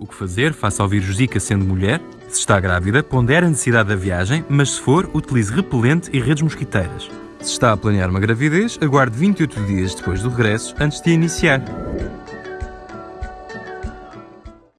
O que fazer face ao vírus Zika sendo mulher? Se está grávida, pondere a necessidade da viagem, mas se for, utilize repelente e redes mosquiteiras. Se está a planear uma gravidez, aguarde 28 dias depois do regresso antes de iniciar.